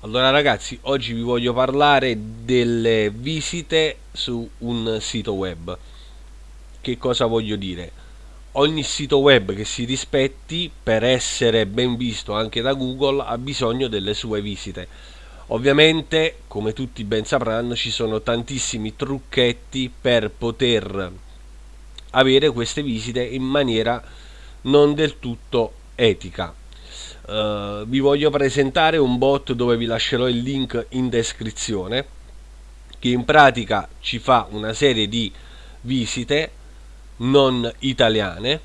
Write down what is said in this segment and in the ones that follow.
Allora ragazzi, oggi vi voglio parlare delle visite su un sito web. Che cosa voglio dire? Ogni sito web che si rispetti per essere ben visto anche da Google ha bisogno delle sue visite. Ovviamente, come tutti ben sapranno, ci sono tantissimi trucchetti per poter avere queste visite in maniera non del tutto etica Uh, vi voglio presentare un bot dove vi lascerò il link in descrizione che in pratica ci fa una serie di visite non italiane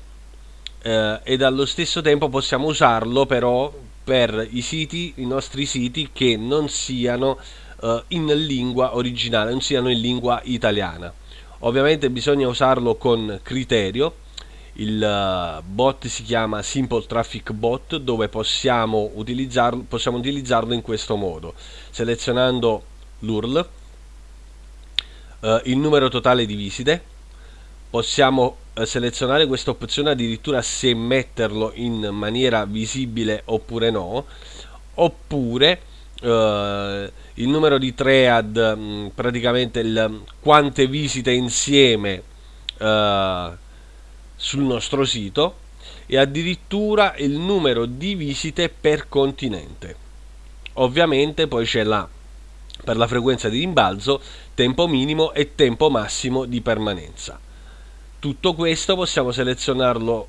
uh, ed allo stesso tempo possiamo usarlo però per i siti, i nostri siti che non siano uh, in lingua originale, non siano in lingua italiana. Ovviamente bisogna usarlo con criterio il eh, bot si chiama Simple Traffic Bot dove possiamo utilizzarlo, possiamo utilizzarlo in questo modo. Selezionando l'URL eh, il numero totale di visite possiamo eh, selezionare questa opzione addirittura se metterlo in maniera visibile oppure no oppure eh, il numero di thread mm, praticamente il, quante visite insieme eh, sul nostro sito e addirittura il numero di visite per continente. Ovviamente poi c'è la per la frequenza di rimbalzo, tempo minimo e tempo massimo di permanenza. Tutto questo possiamo selezionarlo,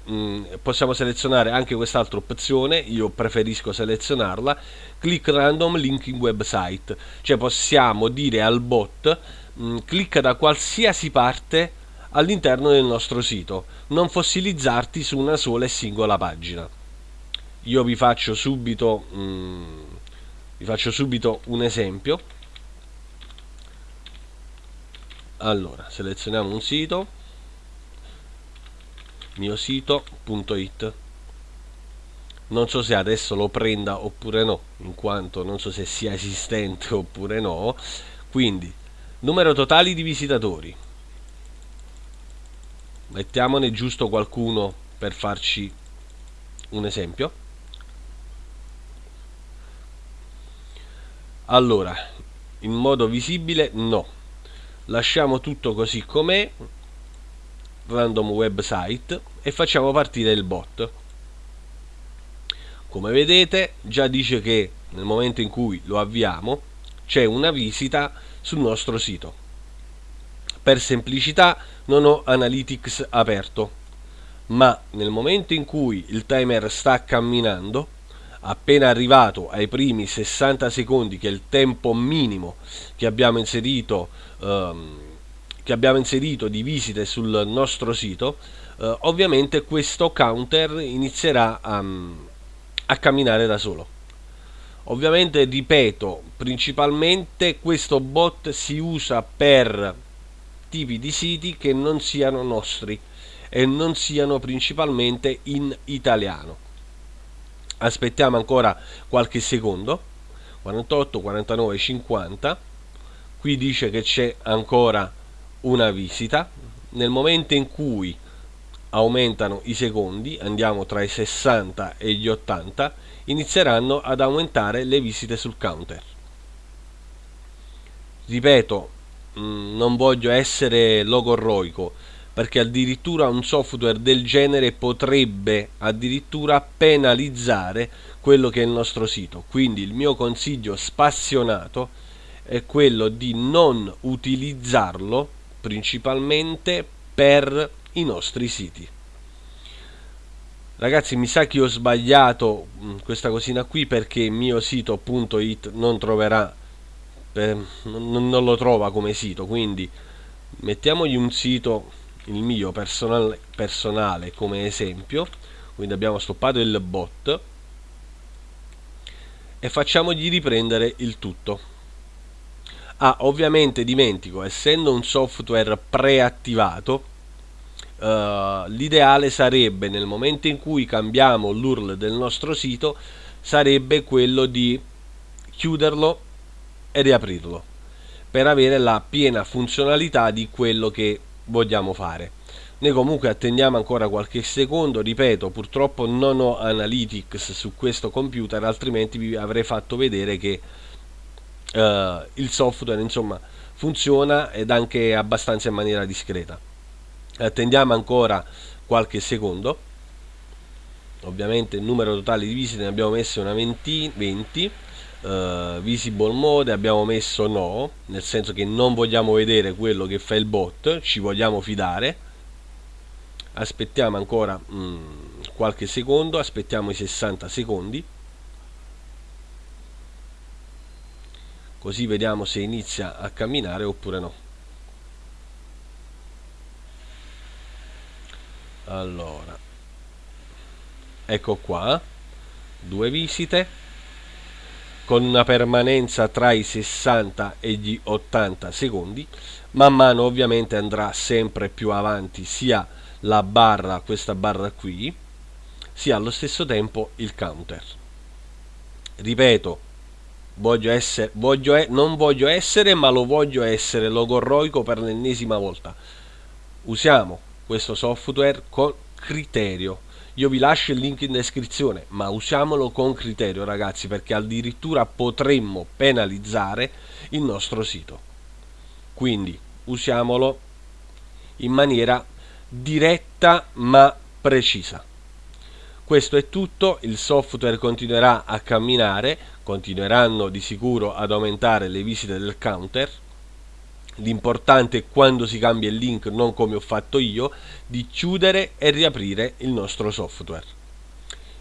possiamo selezionare anche quest'altra opzione, io preferisco selezionarla, click random linking website, cioè possiamo dire al bot clicca da qualsiasi parte all'interno del nostro sito, non fossilizzarti su una sola e singola pagina. Io vi faccio subito, mm, vi faccio subito un esempio. Allora, selezioniamo un sito, mio sito.it. Non so se adesso lo prenda oppure no, in quanto non so se sia esistente oppure no. Quindi, numero totali di visitatori, mettiamone giusto qualcuno per farci un esempio. Allora in modo visibile no. Lasciamo tutto così com'è random website e facciamo partire il bot. Come vedete già dice che nel momento in cui lo avviamo c'è una visita sul nostro sito per semplicità non ho Analytics aperto, ma nel momento in cui il timer sta camminando, appena arrivato ai primi 60 secondi, che è il tempo minimo che abbiamo inserito, ehm, che abbiamo inserito di visite sul nostro sito, eh, ovviamente questo counter inizierà a, a camminare da solo. Ovviamente, ripeto, principalmente questo bot si usa per tipi di siti che non siano nostri e non siano principalmente in italiano. Aspettiamo ancora qualche secondo, 48, 49, 50, qui dice che c'è ancora una visita, nel momento in cui aumentano i secondi, andiamo tra i 60 e gli 80, inizieranno ad aumentare le visite sul counter. Ripeto, Mm, non voglio essere logorroico perché addirittura un software del genere potrebbe addirittura penalizzare quello che è il nostro sito. Quindi il mio consiglio spassionato è quello di non utilizzarlo principalmente per i nostri siti. Ragazzi mi sa che ho sbagliato mm, questa cosina qui perché il mio sito.it non troverà per, non, non, lo trova come sito quindi mettiamogli un sito il mio personale, personale come esempio quindi abbiamo stoppato il bot e facciamogli riprendere il tutto. Ah ovviamente dimentico essendo un software preattivato Uh, l'ideale sarebbe nel momento in cui cambiamo l'URL del nostro sito sarebbe quello di chiuderlo e riaprirlo per avere la piena funzionalità di quello che vogliamo fare. Noi comunque attendiamo ancora qualche secondo ripeto purtroppo non ho analytics su questo computer altrimenti vi avrei fatto vedere che eh, il software insomma funziona ed anche abbastanza in maniera discreta. Attendiamo ancora qualche secondo. Ovviamente il numero totale di visite ne abbiamo messo una 20, 20 uh, visible mode abbiamo messo no nel senso che non vogliamo vedere quello che fa il bot ci vogliamo fidare. Aspettiamo ancora mm, qualche secondo aspettiamo i 60 secondi. Così vediamo se inizia a camminare oppure no. Allora ecco qua due visite con una permanenza tra i 60 e gli 80 secondi man mano ovviamente andrà sempre più avanti sia la barra questa barra qui sia allo stesso tempo il counter. Ripeto voglio essere voglio non voglio essere ma lo voglio essere logorroico per l'ennesima volta. Usiamo questo software con criterio io vi lascio il link in descrizione, ma usiamolo con criterio ragazzi, perché addirittura potremmo penalizzare il nostro sito. Quindi usiamolo in maniera diretta ma precisa. Questo è tutto, il software continuerà a camminare, continueranno di sicuro ad aumentare le visite del counter, L'importante è quando si cambia il link, non come ho fatto io, di chiudere e riaprire il nostro software.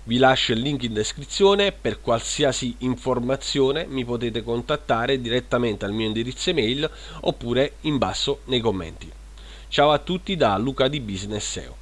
Vi lascio il link in descrizione, per qualsiasi informazione mi potete contattare direttamente al mio indirizzo email oppure in basso nei commenti. Ciao a tutti da Luca di Business SEO.